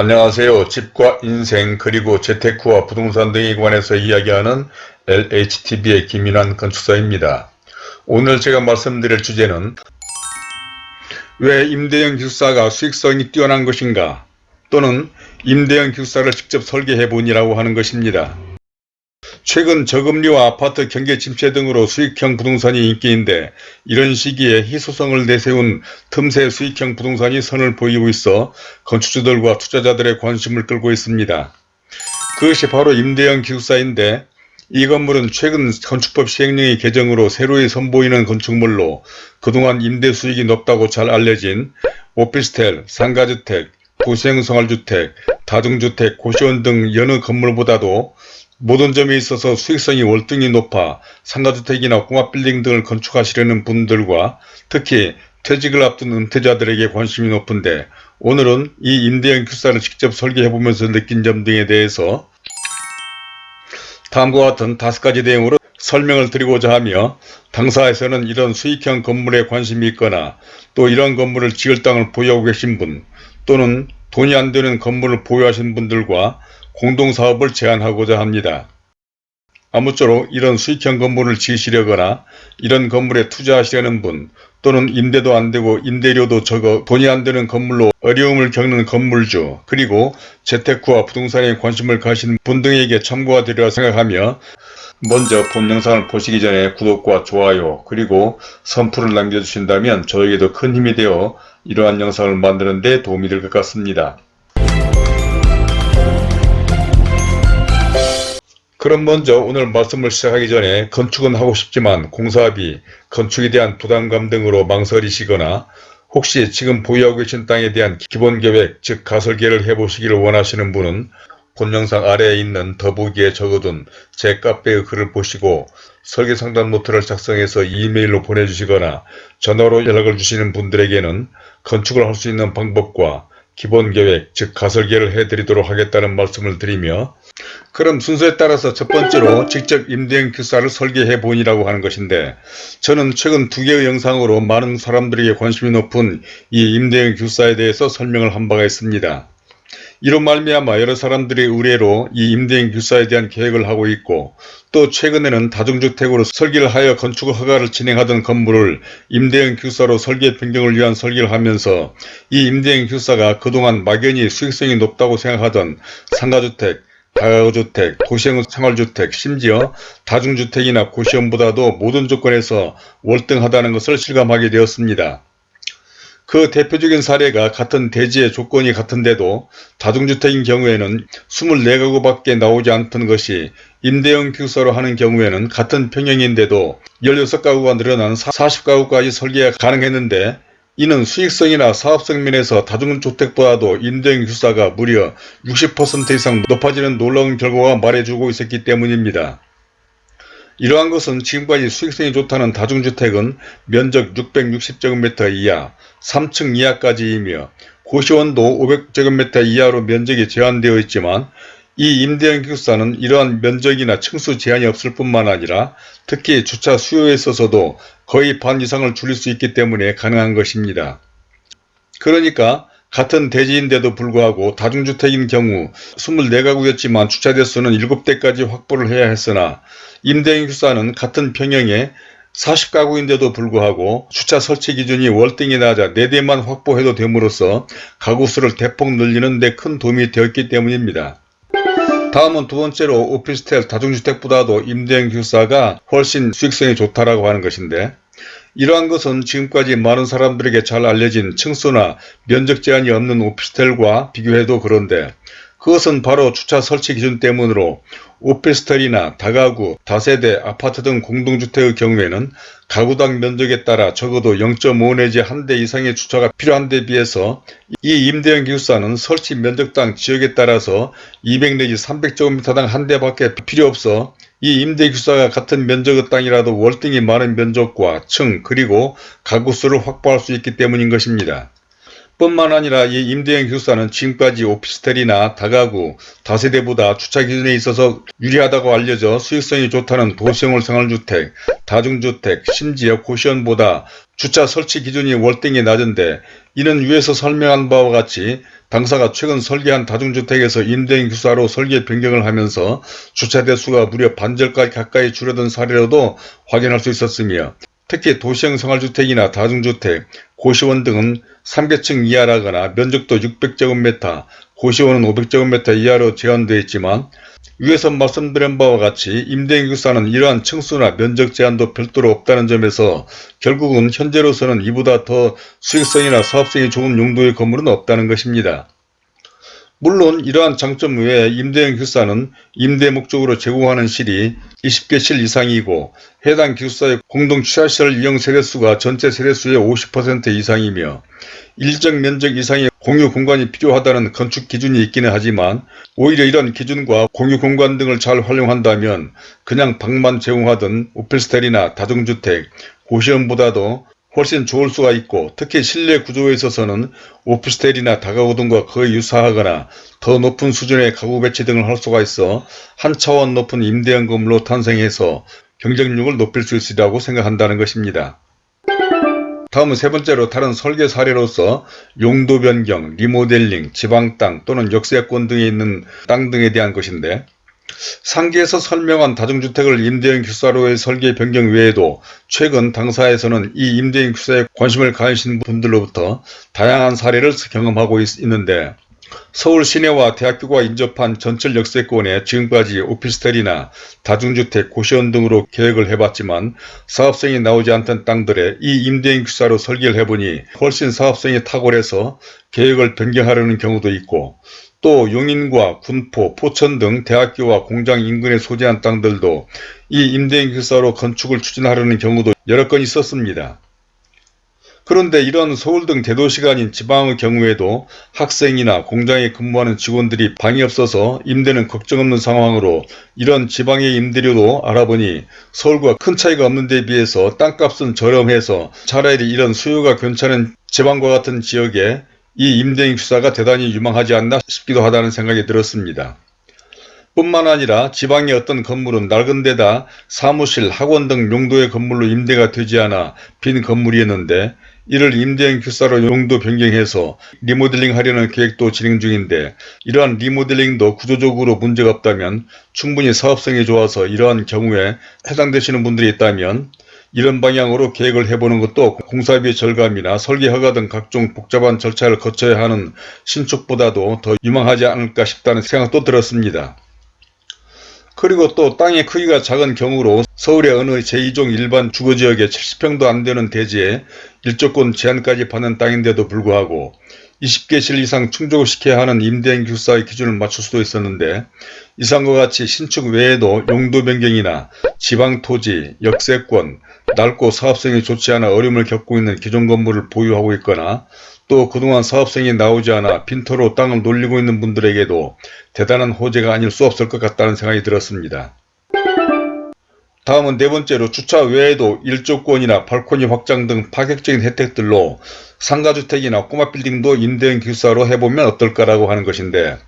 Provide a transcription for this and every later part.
안녕하세요. 집과 인생 그리고 재테크와 부동산 등에 관해서 이야기하는 LHTV의 김인환 건축사입니다. 오늘 제가 말씀드릴 주제는 왜 임대형 기숙사가 수익성이 뛰어난 것인가 또는 임대형 기숙사를 직접 설계해 보니라고 하는 것입니다. 최근 저금리와 아파트 경기 침체 등으로 수익형 부동산이 인기인데 이런 시기에 희소성을 내세운 틈새 수익형 부동산이 선을 보이고 있어 건축주들과 투자자들의 관심을 끌고 있습니다. 그것이 바로 임대형 기숙사인데 이 건물은 최근 건축법 시행령의 개정으로 새로이 선보이는 건축물로 그동안 임대 수익이 높다고 잘 알려진 오피스텔, 상가주택, 도시형 생활주택, 다중주택, 고시원 등 여느 건물보다도 모든 점에 있어서 수익성이 월등히 높아 상가주택이나 공합빌딩 등을 건축하시려는 분들과 특히 퇴직을 앞둔 은퇴자들에게 관심이 높은데 오늘은 이 임대형 기숙사를 직접 설계해보면서 느낀 점 등에 대해서 다음과 같은 다섯 가지 내용으로 설명을 드리고자 하며 당사에서는 이런 수익형 건물에 관심이 있거나 또 이런 건물을 지을 땅을 보유하고 계신 분 또는 돈이 안 되는 건물을 보유하신 분들과 공동사업을 제안하고자 합니다. 아무쪼록 이런 수익형 건물을 지으시려거나 이런 건물에 투자하시려는 분 또는 임대도 안되고 임대료도 적어 돈이 안되는 건물로 어려움을 겪는 건물주 그리고 재테크와 부동산에 관심을 가신 분 등에게 참고가 되리라 생각하며 먼저 본 영상을 보시기 전에 구독과 좋아요 그리고 선풀을 남겨주신다면 저에게도 큰 힘이 되어 이러한 영상을 만드는 데 도움이 될 것 같습니다. 그럼 먼저 오늘 말씀을 시작하기 전에 건축은 하고 싶지만 공사비, 건축에 대한 부담감 등으로 망설이시거나 혹시 지금 보유하고 계신 땅에 대한 기본계획 즉 가설계를 해보시기를 원하시는 분은 본 영상 아래에 있는 더보기에 적어둔 제 카페의 글을 보시고 설계상담 노트를 작성해서 이메일로 보내주시거나 전화로 연락을 주시는 분들에게는 건축을 할 수 있는 방법과 기본계획 즉 가설계를 해드리도록 하겠다는 말씀을 드리며 그럼 순서에 따라서 첫 번째로 직접 임대형 기숙사를 설계해 보니라고 하는 것인데 저는 최근 두 개의 영상으로 많은 사람들에게 관심이 높은 이 임대형 기숙사에 대해서 설명을 한 바가 있습니다. 이로 말미암아 여러 사람들의 의뢰로 이 임대형 기숙사에 대한 계획을 하고 있고 또 최근에는 다중주택으로 설계를 하여 건축 허가를 진행하던 건물을 임대형 기숙사로 설계 변경을 위한 설계를 하면서 이 임대형 기숙사가 그동안 막연히 수익성이 높다고 생각하던 상가주택, 다가구주택, 도시형 생활주택, 심지어 다중주택이나 고시원보다도 모든 조건에서 월등하다는 것을 실감하게 되었습니다. 그 대표적인 사례가 같은 대지의 조건이 같은데도 다중주택인 경우에는 24가구밖에 나오지 않던 것이 임대형 기숙사로 하는 경우에는 같은 평형인데도 16가구가 늘어난 40가구까지 설계가 가능했는데 이는 수익성이나 사업성 면에서 다중주택보다도 임대형 기숙사가 무려 60% 이상 높아지는 놀라운 결과가 말해주고 있었기 때문입니다. 이러한 것은 지금까지 수익성이 좋다는 다중주택은 면적 660제곱미터 이하, 3층 이하까지이며 고시원도 500제곱미터 이하로 면적이 제한되어 있지만 이 임대형 기숙사는 이러한 면적이나 층수 제한이 없을 뿐만 아니라 특히 주차 수요에 있어서도 거의 반 이상을 줄일 수 있기 때문에 가능한 것입니다. 그러니까 같은 대지인데도 불구하고 다중주택인 경우 24가구였지만 주차 대수는 7대까지 확보를 해야 했으나 임대인 기숙사는 같은 평형에 40가구인데도 불구하고 주차 설치 기준이 월등히 낮아 4대만 확보해도 됨으로써 가구수를 대폭 늘리는 데 큰 도움이 되었기 때문입니다. 다음은 두 번째로 오피스텔 다중주택보다도 임대형 기숙사가 훨씬 수익성이 좋다라고 하는 것인데 이러한 것은 지금까지 많은 사람들에게 잘 알려진 층수나 면적 제한이 없는 오피스텔과 비교해도 그런데 그것은 바로 주차 설치 기준 때문으로 오피스텔이나 다가구, 다세대, 아파트 등 공동주택의 경우에는 가구당 면적에 따라 적어도 0.5 내지 1대 이상의 주차가 필요한 데 비해서 이 임대형 기숙사는 설치 면적당 지역에 따라서 200 내지 300제곱미터당 한 대밖에 필요 없어 이 임대기숙사가 같은 면적의 땅이라도 월등히 많은 면적과 층 그리고 가구수를 확보할 수 있기 때문인 것입니다. 뿐만 아니라 이 임대형 기숙사는 지금까지 오피스텔이나 다가구, 다세대보다 주차 기준에 있어서 유리하다고 알려져 수익성이 좋다는 도시형 생활주택, 다중주택, 심지어 고시원보다 주차 설치 기준이 월등히 낮은데 이는 위에서 설명한 바와 같이 당사가 최근 설계한 다중주택에서 임대인 규사로 설계 변경을 하면서 주차 대수가 무려 반절까지 가까이 줄어든 사례로도 확인할 수 있었으며 특히 도시형 생활주택이나 다중주택, 고시원 등은 3계층 이하라거나 면적도 600제곱미터, 고시원은 500제곱미터 이하로 제한되어 있지만 위에서 말씀드린 바와 같이 임대인 규사는 이러한 층수나 면적 제한도 별도로 없다는 점에서 결국은 현재로서는 이보다 더 수익성이나 사업성이 좋은 용도의 건물은 없다는 것입니다. 물론 이러한 장점 외에 임대인 기숙사는 임대 목적으로 제공하는 실이 20개 실 이상이고 해당 기숙사의 공동 취하시설 이용 세대수가 전체 세대수의 50% 이상이며 일정 면적 이상의 공유 공간이 필요하다는 건축 기준이 있기는 하지만 오히려 이런 기준과 공유 공간 등을 잘 활용한다면 그냥 방만 제공하던 오피스텔이나 다중주택, 고시원보다도 훨씬 좋을 수가 있고 특히 실내 구조에 있어서는 오피스텔이나 다가구 등과 거의 유사하거나 더 높은 수준의 가구 배치 등을 할 수가 있어 한 차원 높은 임대형 건물로 탄생해서 경쟁력을 높일 수 있으리라고 생각한다는 것입니다. 다음은 세 번째로 다른 설계 사례로서 용도 변경, 리모델링, 지방 땅 또는 역세권 등에 있는 땅 등에 대한 것인데 상기에서 설명한 다중주택을 임대인 규사로의 설계 변경 외에도 최근 당사에서는 이 임대인 규사에 관심을 가지신 분들로부터 다양한 사례를 경험하고 있, 는데 서울 시내와 대학교가 인접한 전철 역세권에 지금까지 오피스텔이나 다중주택, 고시원 등으로 계획을 해봤지만 사업성이 나오지 않던 땅들에 이 임대인 규사로 설계를 해보니 훨씬 사업성이 탁월해서 계획을 변경하려는 경우도 있고 또 용인과 군포, 포천 등 대학교와 공장 인근에 소재한 땅들도 이 임대인 규사로 건축을 추진하려는 경우도 여러 건 있었습니다. 그런데 이런 서울 등 대도시가 아닌 지방의 경우에도 학생이나 공장에 근무하는 직원들이 방이 없어서 임대는 걱정 없는 상황으로 이런 지방의 임대료도 알아보니 서울과 큰 차이가 없는 데 비해서 땅값은 저렴해서 차라리 이런 수요가 괜찮은 지방과 같은 지역에 이 임대인 규사가 대단히 유망하지 않나 싶기도 하다는 생각이 들었습니다. 뿐만 아니라 지방의 어떤 건물은 낡은 데다 사무실, 학원 등 용도의 건물로 임대가 되지 않아 빈 건물이었는데 이를 임대인 규사로 용도 변경해서 리모델링 하려는 계획도 진행 중인데 이러한 리모델링도 구조적으로 문제가 없다면 충분히 사업성이 좋아서 이러한 경우에 해당되시는 분들이 있다면 이런 방향으로 계획을 해보는 것도 공사비 절감이나 설계 허가 등 각종 복잡한 절차를 거쳐야 하는 신축보다도 더 유망하지 않을까 싶다는 생각도 들었습니다. 그리고 또 땅의 크기가 작은 경우로 서울의 어느 제2종 일반 주거지역에 70평도 안되는 대지에 일조권 제한까지 받는 땅인데도 불구하고 20개 실 이상 충족시켜야 하는 임대인 규사의 기준을 맞출 수도 있었는데 이상과 같이 신축 외에도 용도 변경이나 지방토지, 역세권, 낡고 사업성이 좋지 않아 어려움을 겪고 있는 기존 건물을 보유하고 있거나 또 그동안 사업성이 나오지 않아 빈터로 땅을 놀리고 있는 분들에게도 대단한 호재가 아닐 수 없을 것 같다는 생각이 들었습니다. 다음은 네 번째로 주차 외에도 일조권이나 발코니 확장 등 파격적인 혜택들로 상가주택이나 꼬마 빌딩도 임대인 기숙사로 해보면 어떨까라고 하는 것인데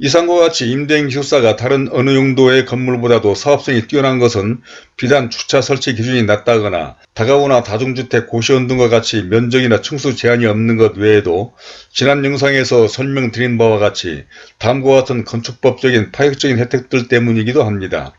이상과 같이 임대인 기숙사가 다른 어느 용도의 건물보다도 사업성이 뛰어난 것은 비단 주차 설치 기준이 낮다거나 다가구나 다중주택 고시원 등과 같이 면적이나 층수 제한이 없는 것 외에도 지난 영상에서 설명드린 바와 같이 다음과 같은 건축법적인 파격적인 혜택들 때문이기도 합니다.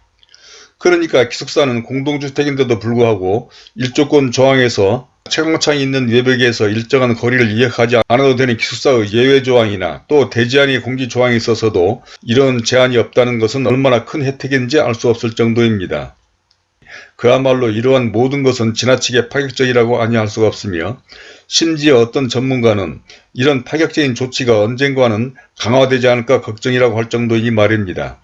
그러니까 기숙사는 공동주택인데도 불구하고 일조권 조항에서 채광창이 있는 외벽에서 일정한 거리를 이역하지 않아도 되는 기숙사의 예외 조항이나 또 대지안의 공지 조항이 있어서도 이런 제한이 없다는 것은 얼마나 큰 혜택인지 알 수 없을 정도입니다. 그야말로 이러한 모든 것은 지나치게 파격적이라고 아니할 수가 없으며 심지어 어떤 전문가는 이런 파격적인 조치가 언젠가는 강화되지 않을까 걱정이라고 할 정도이 말입니다.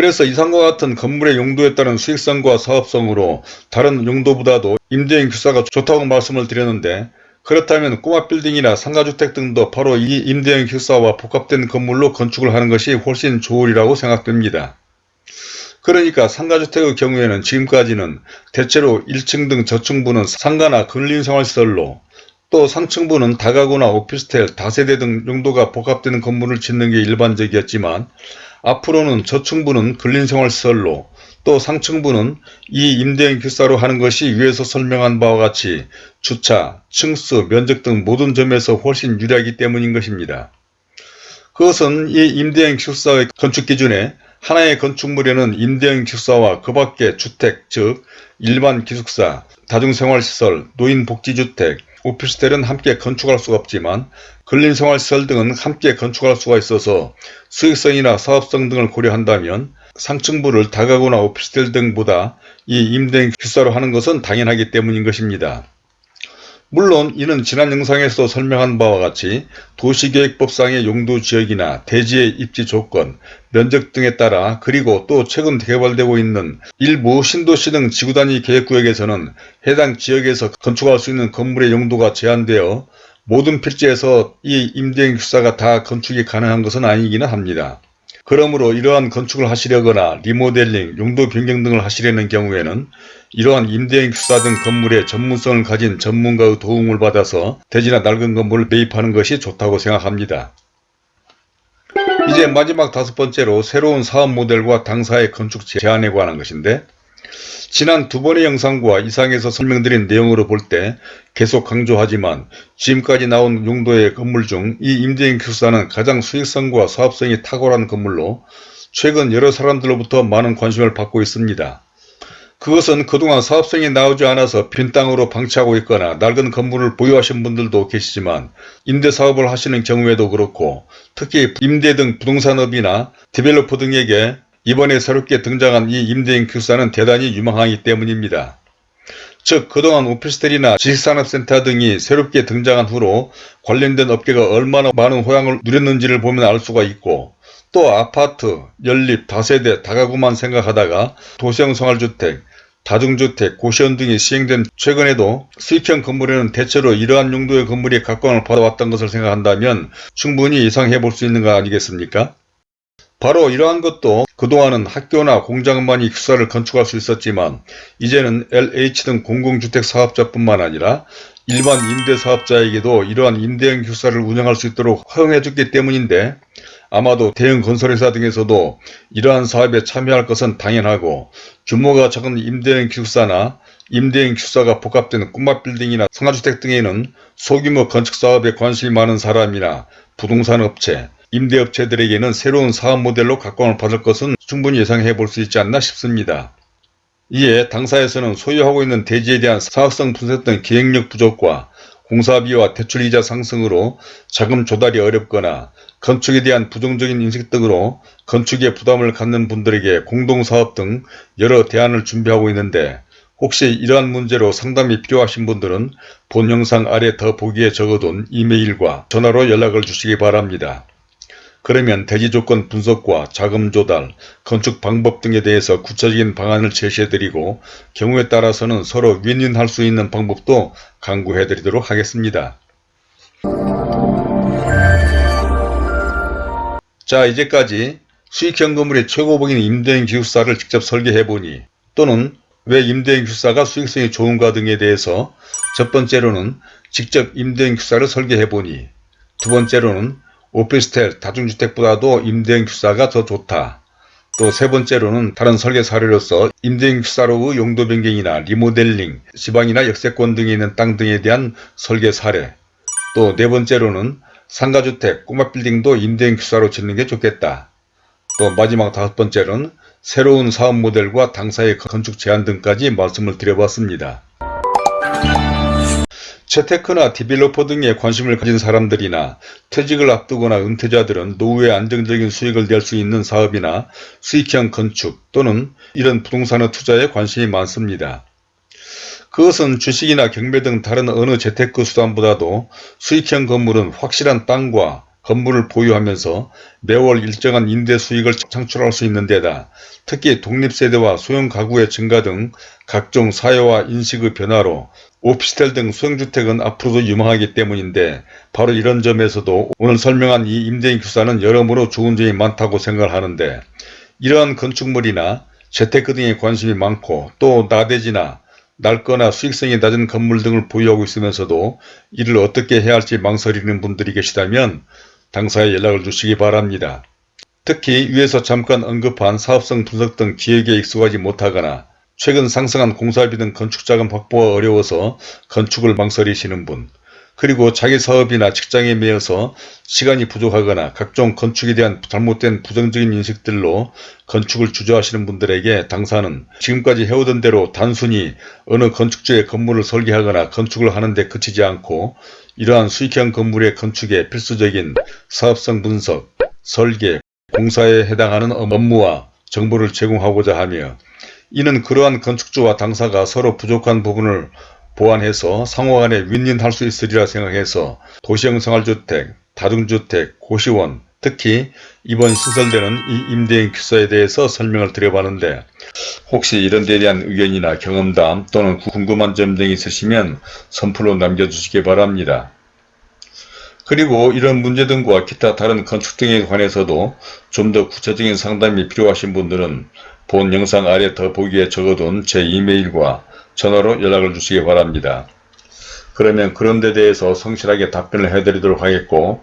그래서 이상과 같은 건물의 용도에 따른 수익성과 사업성으로 다른 용도보다도 임대인 규사가 좋다고 말씀을 드렸는데 그렇다면 꼬마 빌딩이나 상가주택 등도 바로 이 임대인 규사와 복합된 건물로 건축을 하는 것이 훨씬 좋으리라고 생각됩니다. 그러니까 상가주택의 경우에는 지금까지는 대체로 1층 등 저층부는 상가나 근린생활시설로 또 상층부는 다가구나 오피스텔, 다세대 등 용도가 복합되는 건물을 짓는 게 일반적이었지만 앞으로는 저층부는 근린생활시설로 또 상층부는 이 임대인 기사로 하는 것이 위에서 설명한 바와 같이 주차, 층수, 면적 등 모든 점에서 훨씬 유리하기 때문인 것입니다. 그것은 이 임대인 기숙사의 건축 기준에 하나의 건축물에는 임대인 기숙사와 그 밖의 주택, 즉 일반 기숙사, 다중생활시설, 노인복지주택, 오피스텔은 함께 건축할 수가 없지만 근린생활시설 등은 함께 건축할 수가 있어서 수익성이나 사업성 등을 고려한다면 상층부를 다가구나 오피스텔 등보다 이 임대인 기숙사로 하는 것은 당연하기 때문인 것입니다. 물론 이는 지난 영상에서 설명한 바와 같이 도시계획법상의 용도지역이나 대지의 입지 조건, 면적 등에 따라 그리고 또 최근 개발되고 있는 일부 신도시 등 지구단위 계획구역에서는 해당 지역에서 건축할 수 있는 건물의 용도가 제한되어 모든 필지에서 이 임대인 기숙사가 다 건축이 가능한 것은 아니기는 합니다. 그러므로 이러한 건축을 하시려거나 리모델링, 용도 변경 등을 하시려는 경우에는 이러한 임대인 기숙사 등 건물의 전문성을 가진 전문가의 도움을 받아서 대지나 낡은 건물을 매입하는 것이 좋다고 생각합니다. 이제 마지막 다섯 번째로 새로운 사업 모델과 당사의 건축 제안에 관한 것인데 지난 두 번의 영상과 이상에서 설명드린 내용으로 볼 때 계속 강조하지만 지금까지 나온 용도의 건물 중 이 임대인 기숙사는 가장 수익성과 사업성이 탁월한 건물로 최근 여러 사람들로부터 많은 관심을 받고 있습니다. 그것은 그동안 사업성이 나오지 않아서 빈 땅으로 방치하고 있거나 낡은 건물을 보유하신 분들도 계시지만 임대사업을 하시는 경우에도 그렇고 특히 임대 등 부동산업이나 디벨로퍼 등에게 이번에 새롭게 등장한 이 임대인 기숙사는 대단히 유망하기 때문입니다. 즉 그동안 오피스텔이나 지식산업센터 등이 새롭게 등장한 후로 관련된 업계가 얼마나 많은 호양을 누렸는지를 보면 알 수가 있고 또 아파트, 연립, 다세대, 다가구만 생각하다가 도시형 생활주택, 다중주택, 고시원 등이 시행된 최근에도 수익형 건물에는 대체로 이러한 용도의 건물이 각광을 받아왔던 것을 생각한다면 충분히 예상해 볼 수 있는 거 아니겠습니까? 바로 이러한 것도 그동안은 학교나 공장만이 기숙사를 건축할 수 있었지만 이제는 LH 등 공공주택 사업자뿐만 아니라 일반 임대사업자에게도 이러한 임대형 기숙사를 운영할 수 있도록 허용해 줬기 때문인데 아마도 대형 건설회사 등에서도 이러한 사업에 참여할 것은 당연하고 규모가 작은 임대형 기숙사나 임대형 기숙사가 복합된 꼬마빌딩이나 상가주택 등에는 소규모 건축사업에 관심이 많은 사람이나 부동산 업체, 임대업체들에게는 새로운 사업 모델로 각광을 받을 것은 충분히 예상해 볼 수 있지 않나 싶습니다. 이에 당사에서는 소유하고 있는 대지에 대한 사업성 분석 등 기획력 부족과 공사비와 대출이자 상승으로 자금 조달이 어렵거나 건축에 대한 부정적인 인식 등으로 건축에 부담을 갖는 분들에게 공동사업 등 여러 대안을 준비하고 있는데 혹시 이러한 문제로 상담이 필요하신 분들은 본 영상 아래 더 보기에 적어둔 이메일과 전화로 연락을 주시기 바랍니다. 그러면 대지 조건 분석과 자금 조달, 건축 방법 등에 대해서 구체적인 방안을 제시해드리고 경우에 따라서는 서로 윈윈할 수 있는 방법도 강구해드리도록 하겠습니다. 자 이제까지 수익형 건물의 최고봉인 임대인 기숙사를 직접 설계해보니 또는 왜 임대인 기숙사가 수익성이 좋은가 등에 대해서 첫 번째로는 직접 임대인 기숙사를 설계해보니 두 번째로는 오피스텔, 다중주택보다도 임대인 기숙사가 더 좋다. 또 세 번째로는 다른 설계 사례로서 임대인 기숙사로의 용도 변경이나 리모델링, 지방이나 역세권 등에 있는 땅 등에 대한 설계 사례. 또 네 번째로는 상가주택, 꼬마 빌딩도 임대인 기숙사로 짓는 게 좋겠다. 또 마지막 다섯 번째로는 새로운 사업 모델과 당사의 건축 제한 등까지 말씀을 드려봤습니다. 재테크나 디벨로퍼 등에 관심을 가진 사람들이나 퇴직을 앞두거나 은퇴자들은 노후에 안정적인 수익을 낼 수 있는 사업이나 수익형 건축 또는 이런 부동산의 투자에 관심이 많습니다. 그것은 주식이나 경매 등 다른 어느 재테크 수단보다도 수익형 건물은 확실한 땅과 건물을 보유하면서 매월 일정한 임대 수익을 창출할 수 있는 데다 특히 독립세대와 소형 가구의 증가 등 각종 사회와 인식의 변화로 오피스텔 등 소형주택은 앞으로도 유망하기 때문인데 바로 이런 점에서도 오늘 설명한 이 임대인 기사는 여러모로 좋은 점이 많다고 생각을 하는데 이러한 건축물이나 재테크 등에 관심이 많고 또 나대지나 낡거나 수익성이 낮은 건물 등을 보유하고 있으면서도 이를 어떻게 해야 할지 망설이는 분들이 계시다면 당사에 연락을 주시기 바랍니다. 특히 위에서 잠깐 언급한 사업성 분석 등 기획에 익숙하지 못하거나 최근 상승한 공사비 등 건축자금 확보가 어려워서 건축을 망설이시는 분 그리고 자기 사업이나 직장에 매여서 시간이 부족하거나 각종 건축에 대한 잘못된 부정적인 인식들로 건축을 주저하시는 분들에게 당사는 지금까지 해오던 대로 단순히 어느 건축주의 건물을 설계하거나 건축을 하는데 그치지 않고 이러한 수익형 건물의 건축에 필수적인 사업성 분석, 설계, 공사에 해당하는 업무와 정보를 제공하고자 하며 이는 그러한 건축주와 당사가 서로 부족한 부분을 보완해서 상호간에 윈윈할 수 있으리라 생각해서 도시형 생활주택, 다중주택, 고시원, 특히 이번 신설되는 이 임대인 큐서에 대해서 설명을 드려봤는데 혹시 이런 데에 대한 의견이나 경험담 또는 궁금한 점 등이 있으시면 선플로 남겨주시기 바랍니다. 그리고 이런 문제 등과 기타 다른 건축 등에 관해서도 좀 더 구체적인 상담이 필요하신 분들은 본 영상 아래 더보기에 적어둔 제 이메일과 전화로 연락을 주시기 바랍니다. 그러면 그런 데 대해서 성실하게 답변을 해드리도록 하겠고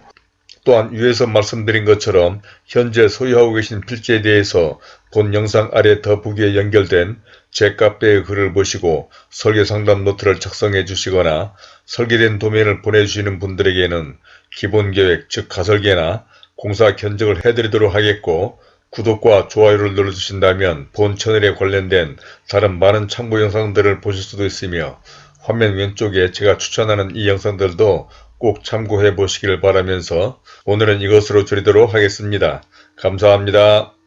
또한 위에서 말씀드린 것처럼 현재 소유하고 계신 필지에 대해서 본 영상 아래 더보기에 연결된 제 카페의 글을 보시고 설계상담 노트를 작성해 주시거나 설계된 도면을 보내주시는 분들에게는 기본계획 즉 가설계나 공사 견적을 해드리도록 하겠고 구독과 좋아요를 눌러주신다면 본 채널에 관련된 다른 많은 참고 영상들을 보실 수도 있으며 화면 왼쪽에 제가 추천하는 이 영상들도 꼭 참고해 보시길 바라면서 오늘은 이것으로 줄이도록 하겠습니다. 감사합니다.